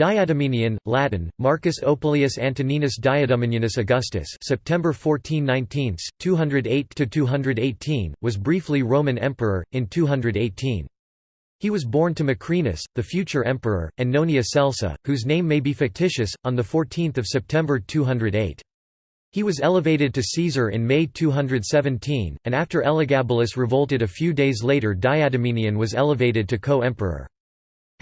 Diadumenian, Latin, Marcus Opilius Antoninus Diadumenianus Augustus September 14 19, 208–218, was briefly Roman emperor, in 218. He was born to Macrinus, the future emperor, and Nonia Celsa, whose name may be fictitious, on 14 September 208. He was elevated to Caesar in May 217, and after Elagabalus revolted a few days later Diadumenian was elevated to co-emperor.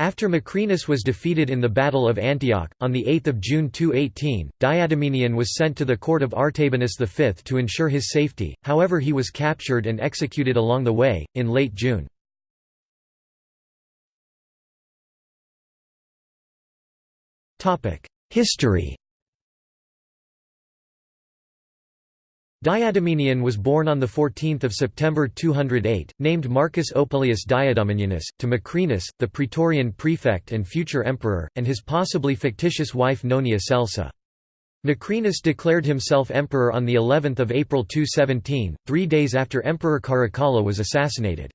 After Macrinus was defeated in the Battle of Antioch, on 8 June 218, Diadumenian was sent to the court of Artabanus V to ensure his safety, however he was captured and executed along the way, in late June. History Diadumenian was born on 14 September 208, named Marcus Opilius Diadumenianus, to Macrinus, the praetorian prefect and future emperor, and his possibly fictitious wife Nonia Celsa. Macrinus declared himself emperor on of April 217, three days after Emperor Caracalla was assassinated.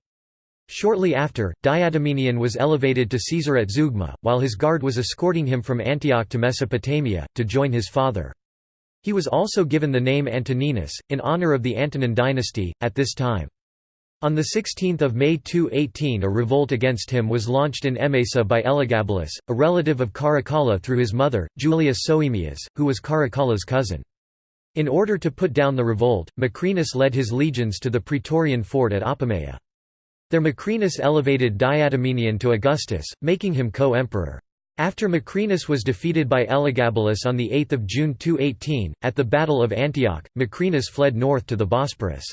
Shortly after, Diadumenian was elevated to Caesar at Zeugma, while his guard was escorting him from Antioch to Mesopotamia, to join his father. He was also given the name Antoninus, in honor of the Antonine dynasty, at this time. On 16 May 218 a revolt against him was launched in Emesa by Elagabalus, a relative of Caracalla through his mother, Julia Soaemias, who was Caracalla's cousin. In order to put down the revolt, Macrinus led his legions to the Praetorian fort at Apamea. There Macrinus elevated Diadumenian to Augustus, making him co-emperor. After Macrinus was defeated by Elagabalus on 8 June 218, at the Battle of Antioch, Macrinus fled north to the Bosporus.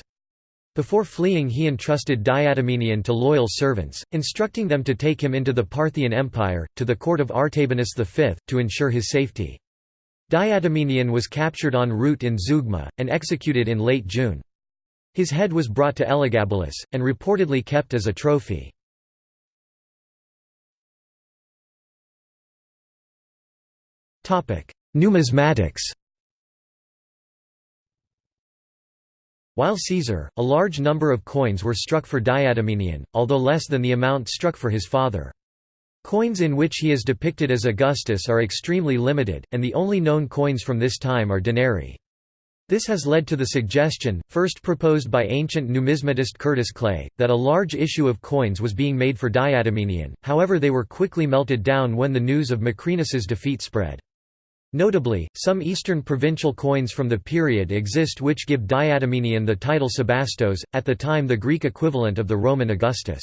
Before fleeing he entrusted Diadumenian to loyal servants, instructing them to take him into the Parthian Empire, to the court of Artabanus V, to ensure his safety. Diadumenian was captured en route in Zeugma, and executed in late June. His head was brought to Elagabalus, and reportedly kept as a trophy. Numismatics While Caesar, a large number of coins were struck for Diadumenian, although less than the amount struck for his father. Coins in which he is depicted as Augustus are extremely limited, and the only known coins from this time are denarii. This has led to the suggestion, first proposed by ancient numismatist Curtis Clay, that a large issue of coins was being made for Diadumenian, however they were quickly melted down when the news of Macrinus's defeat spread. Notably, some eastern provincial coins from the period exist which give Diadumenian the title Sebastos, at the time the Greek equivalent of the Roman Augustus.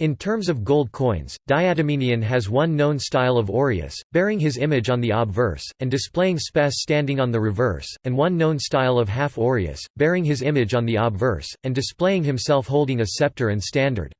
In terms of gold coins, Diadumenian has one known style of aureus, bearing his image on the obverse, and displaying spes standing on the reverse, and one known style of half aureus, bearing his image on the obverse, and displaying himself holding a scepter and standard.